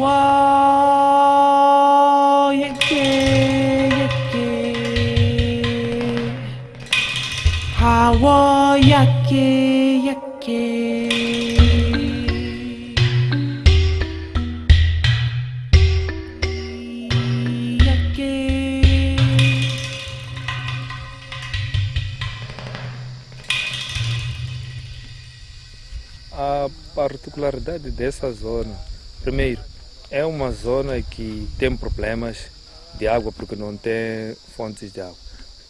Hawa yake yake Hawa yake yake Yake A particularidade dessa zona, primeiro, é uma zona que tem problemas de água porque não tem fontes de água.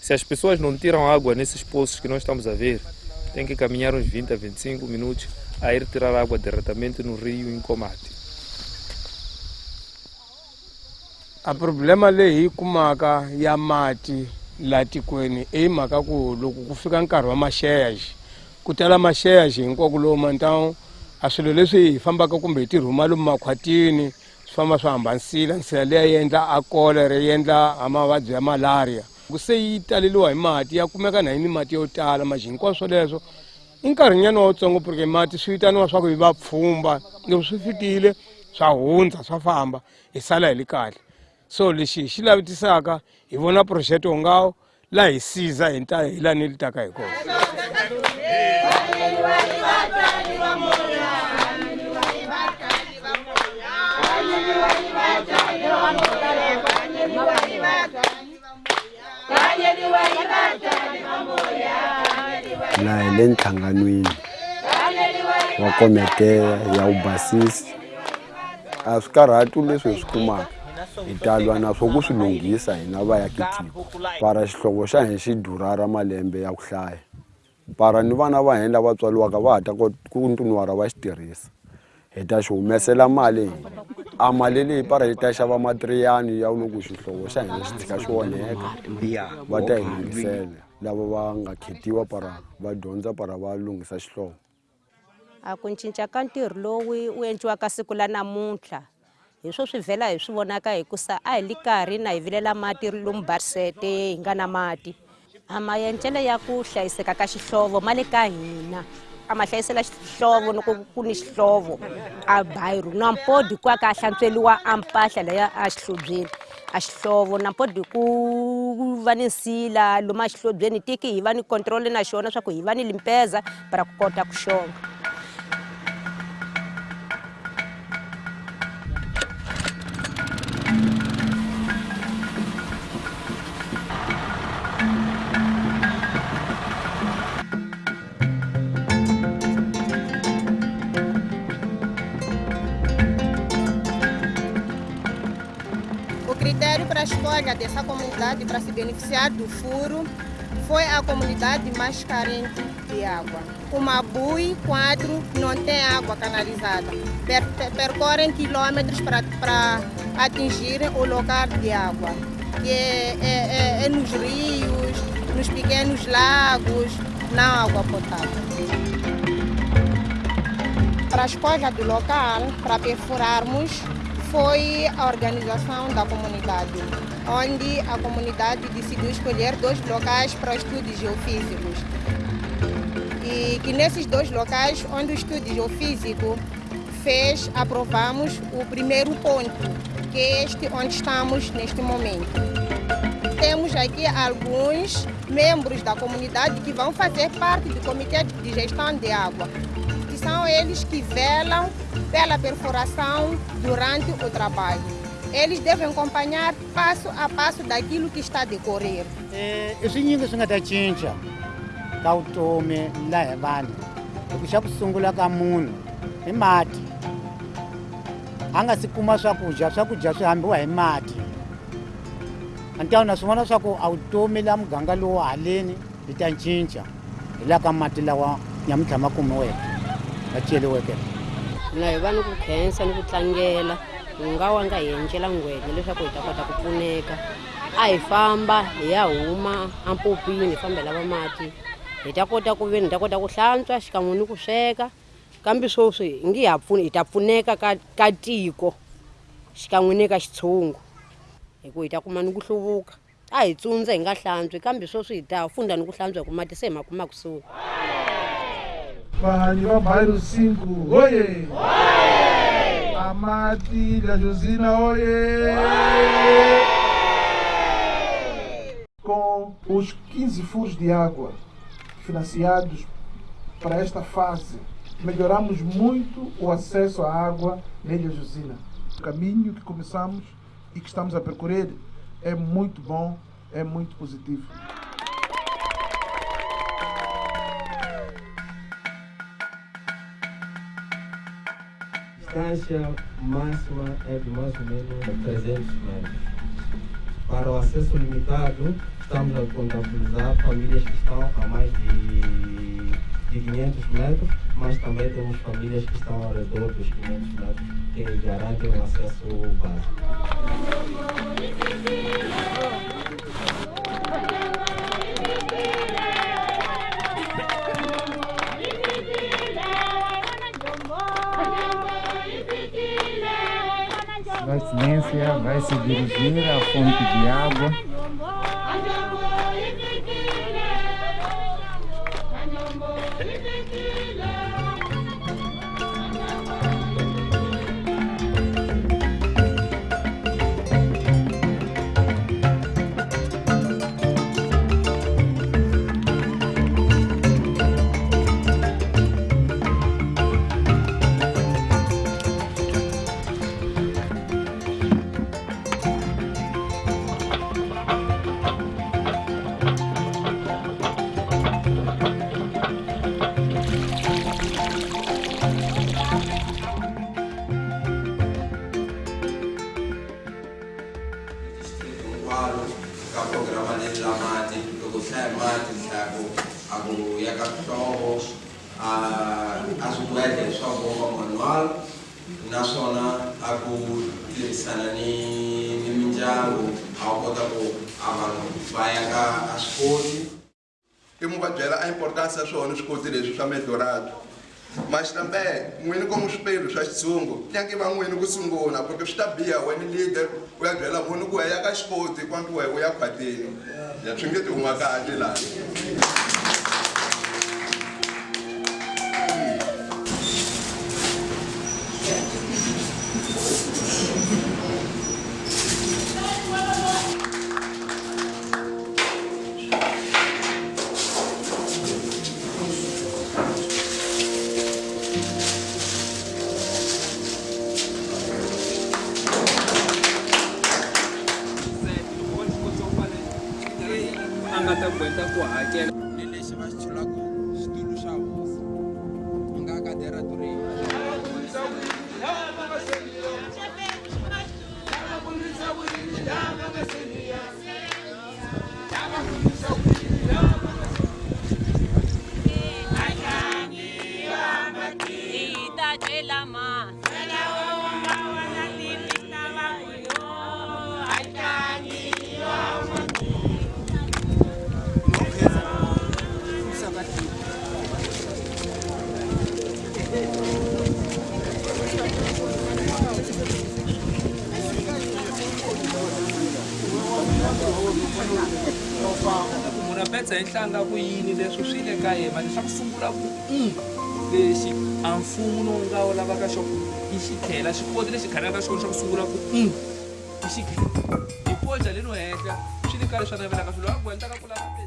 Se as pessoas não tiram água nesses poços que nós estamos a ver, tem que caminhar uns 20 a 25 minutos a ir tirar água diretamente no rio em Comate. a problema leyi hi kumaka ya mati laha tikweni i mhaka ku loko ku fika nkarhi wa maxeyaxi ku a swilo leswi hi fambaka kumbe hi tirhuma lomu makhwatini famba swi hambanisile nsila leyi yi endla a kolera yi endla mavabyi ya malaria ku se yi taleliwa hi mati ya kumeka na yi ni mati yo tala maxi hinkwaswo swoleswo i nkarhinyana wutsongo porque mati swi vitaniwa swa ku hi va pfhumba. Loko swi fikile swa hundza swa famba hi sala hi le kahle. So lexi hi xi lavitisaka hi vona phurojeke ongawo la hi siza hi ta hi lani li taka hi kona. Laha hi le nhlanganweni wa komete ya vubasisi a swi karhati leswi hi swi kumaka. Hi talwa na swo ku swi lunghisa hina vaakitiko para xihlovo xa hina xi durha ra malembe ya ku hlaya. Para ni vana va hina lava tswaliwaka va ha ta ku ntuniwara va xi tirhisa hi ta xi humesela mali. Hina a mali leyi para yi ta xava matiriyani ya loko xihlovo xa hina xi tshika xi onheka. Va ta hi lunghisela lava va nga khetiwa para va dyondza para va lunghisa xihlovo. A ku cinca ka ntirho lowu wu endliwaka siku la namuntlha. Hi swo swi vhela hi swi vonaka hikusa a hi li karhi na hi vilela mati lomu barisete hi nga na mati. A maendlelo ya ku hlayiseka ka xihlovo ma le ka hina a ma hlayisela xihlovo loko ku ni xihlovo a bayiro na mpodi ku aka a hlantsweliwa a mpahla leya a xihlobyeni. A xihlovo na mpodi ku va ni nsila lomu a xihlobyeni tiki hi va ni control na xona swa ku hi va ni limpeza para ku kota ku xonga critério para a escolha dessa comunidade para se beneficiar do furo foi a comunidade mais carente de água. O Mabui 4 não tem água canalizada. Per per- percorrem quilômetros para, atingir o local de água. É, é- é- é nos rios, nos pequenos lagos, na água potável. Para a escolha do local, para perfurarmos, foi a organização da comunidade, onde a comunidade decidiu escolher dois locais para estudos geofísicos. E que nesses dois locais, onde o estudo geofísico fez, aprovamos o primeiro ponto, que é este onde estamos neste momento. Temos aqui alguns membros da comunidade que vão fazer parte do Comitê de Gestão de Água, que são eles que velam pela perfuração durante o trabalho. Eles devem acompanhar passo a passo daquilo que está a decorrer. I swinyingi swi nga ta cinca ka vutomi laha hi vanhu loko xa ku sungula ka munhu i mati a nga si kuma hi na swivona swa ku a vutomi laha muganga lowu haleni hi ta cinca hi lawa nyamuntlha ma kumiweke va ceriweke na hi va ni ku khensa ni ku tlangela hi nga wa nga hi endlela ngwenya leswaku hi ta kota ku pfuneka a hi famba hi ya huma ampopini hi fambela va mati hi ta kota ku veni hi ta kota ku hlantswa xikan'we ni ku sweka kambe swoswi hi nge ha pfuni hi ta pfuneka ka, ka tiko xikan'we ni ka xitshungu hi ku hi ta kuma ni ku hluvuka a hi tsundza hi nga hlantswi kambe swoswi hi ta funda ni ku hlantswa hi ku mati se hi ma kuma kusuhi Vahanyi va bairro 5 oye Amati, Ilha Josina, oiê! Com os 15 furos de água financiados para esta fase, melhoramos muito o acesso à água na Ilha Josina. O caminho que começamos e que estamos a percorrer é muito bom, é muito positivo. Distância máxima é de mais ou menos 300 metros. Para o acesso limitado, estamos a contabilizar famílias que estão a mais de, de 500 metros, mas também temos famílias que estão ao redor dos 500 metros, que garantem o acesso básico. Vai Silência vai se dirigir à fonte de água. Leswi swa medorado mas também n'wini como swipelo swa xitshungu nyange va n'wini ku sungula porque swi ta biha wena leader u ya byela munhu ku ya ka xikoti kwanti wehe u ya ngata bwenta kwa ajela lele sebas munhu a petsa hi nhlanga ku yini leswi swi le ka yena? Leswa ku sungula ku um lexi a mfumo lowu nga wu lavaka xo i xi tlhela xikoti lexi khalaka xona xa ku sungula ku um i xi hi koja leno henhla swi le ka leswi a navelaka swilo a gwentaka ku lava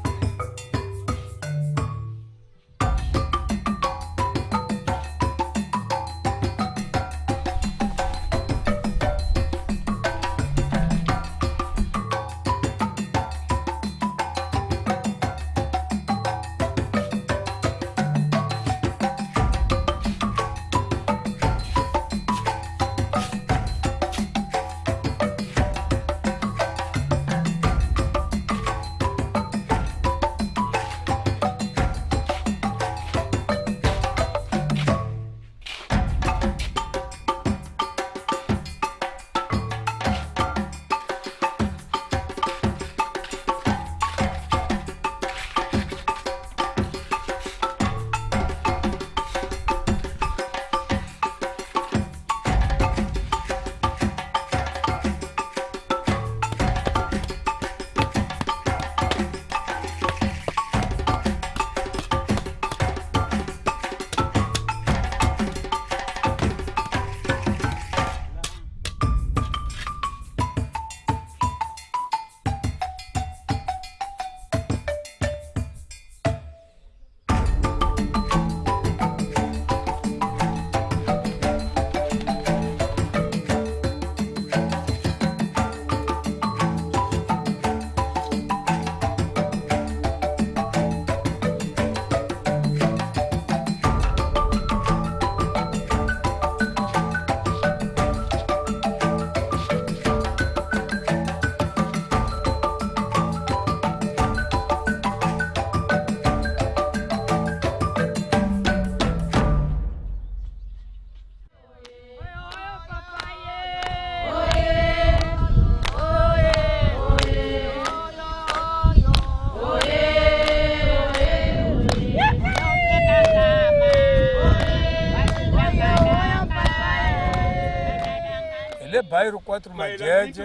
bairro 4 majeje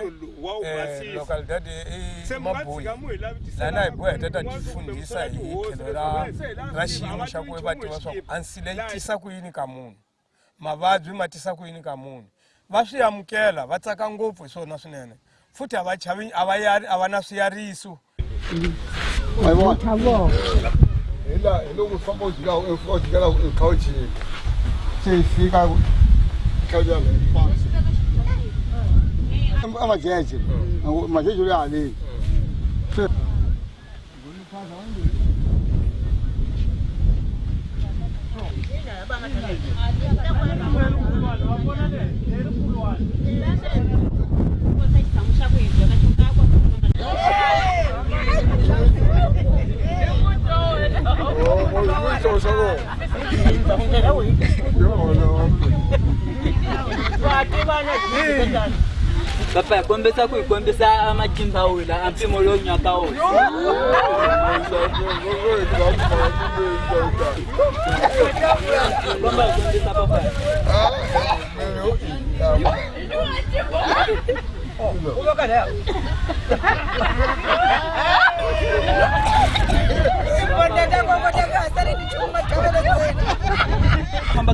eh, localidade i mabuyi lana hi boheta ta tifundhisa hi tlhelo ra ra xiyimo xa ku va tiva swa ku ansile yi tisa ku yini ka munhu mavabyi ma tisa ku yini ka munhu va swi amukela va tsaka ngopfu hi swona swinene. Futhi a va chavi a va yari a va na swiyariso hila hi loko u famba u jika u jikela ekhawuchini se hi fika amajeje majeje uri alei Yo, no. Yo, no. Kombisa ku hi kombisa matimba wila a mpimo lowu nyaka wona. Komba hi kombisa papa. Famba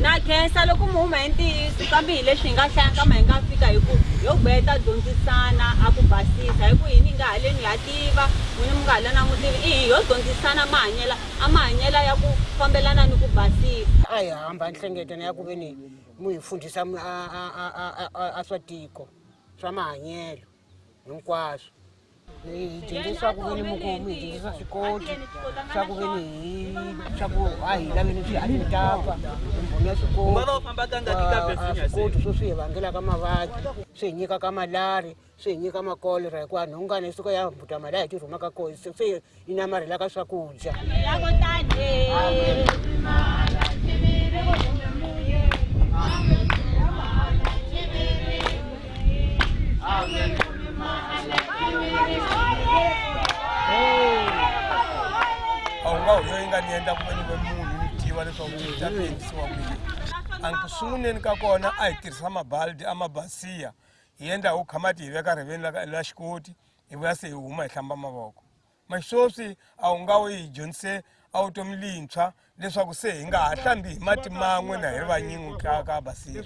na khensa loko mi huma hi ntiyiso kambe hi leswi hi nga hlaya kama hi nga fika hi ku yo gbeya ta dyondzisana a ku basisa hi ku yini hi nga haleni ha tiva n'wini mi nga haleni a mu tivi i hi yo dyondzisana mahanyela a mahanyela ya ku fambelana ni ku basisa a hi hamba nhlengetano ya ku ve ni mu hi fundisa a swa tiko swa mahanyelo hinkwaswo hi dyondzisa ku ve ni mu ku mi hi dyondzisa swikoti swa ku ve ni hi swa ku a hi laveni swi a ni tapa mbhoni ya Ungava u famba kangaki ka swikoti Virginia, swikoti swo swi hi vangelaka mavabyi swi hi nyikaka malari swi hi nyika makolera hikuva nhungana yi suka ya humbuta mali a hi ti rhumaka koho se se yi namarhelaka swakudya a wu nga huyo yi nga ni endla ku ve ni ve munhu ni tiva leswaku swi ta endlisiwa kuyini a ku sunguleni ka kona a hi tirhisa mabaldi a mabasiya hi endla hu khamati hi veka riveni la xikoti hi vuya se hi huma hi hlamba mavoko. Maswoswi a wu nga wu hi dyondzise a vutomi lintshwa leswaku se hi nga ha hlambi hi mati man'we na hi ri vanyingi ka ka basiya.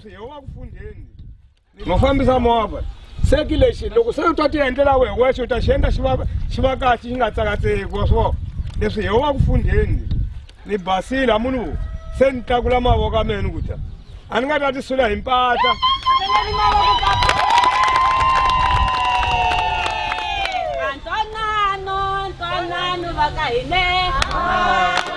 Mafambisa movha. Seki lexi loko se u ta ti endlela wehe wexe u ta xi endla xi va xi va kahle xi nga tsakatseki wa swona leswi hi wa ku fundheni ni basile a munhu se ni tlakula mavoko a meni ku ta a ni nga ta ti sula hi mpahla. Ntwanano ntwanano va ka hine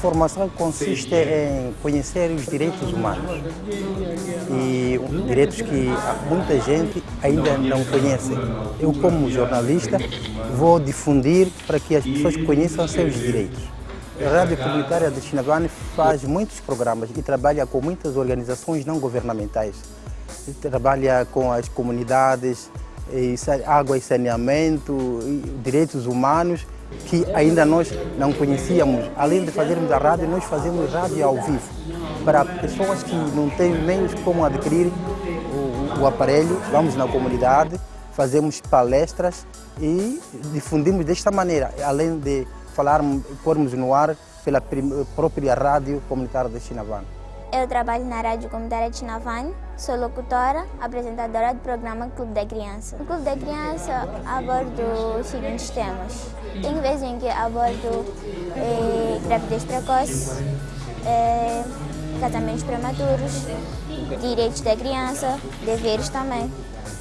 formação consiste em conhecer os direitos humanos e direitos que muita gente ainda não conhece. Eu, como jornalista, vou difundir para que as pessoas conheçam seus direitos. A Rádio Comunitária de Chinavane faz muitos programas e trabalha com muitas organizações não governamentais. Trabalha com as comunidades, água e saneamento, direitos humanos que ainda nós não conhecíamos. Além de fazermos a rádio, nós fazemos rádio ao vivo para pessoas que não têm meios como adquirir o, o aparelho. Vamos na comunidade, fazemos palestras e difundimos desta maneira, além de falarmos, pormos no ar pela própria rádio comunitária de Chinavan. Eu trabalho na Rádio Comunitária de Chinavan, sou locutora, apresentadora do programa Clube da Criança. No Clube da Criança abordo os seguintes temas. Tem vezes em que abordo eh, gravidez precoce, eh, casamentos prematuros, direitos da criança, deveres também.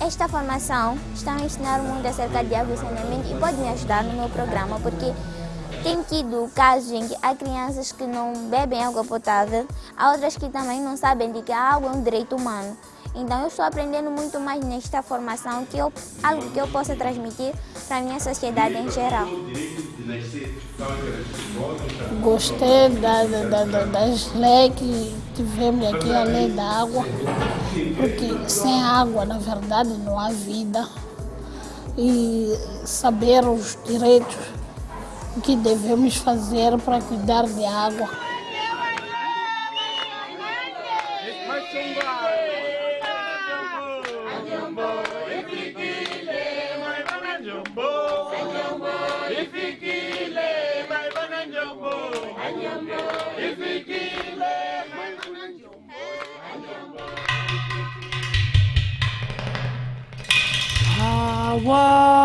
Esta formação está a ensinar muito acerca de água e saneamento e pode me ajudar no meu programa, porque tem tido casos em que há crianças que não bebem água potável, há outras que também não sabem de que a água é um direito humano. Então eu estou aprendendo muito mais nesta formação, que eu, algo que eu possa transmitir para a minha sociedade em geral. Gostei da, da, da, das leis que tivemos aqui, a lei da água, porque sem água, na verdade, não há vida. E saber os direitos o que devemos fazer para cuidar de água. Hawa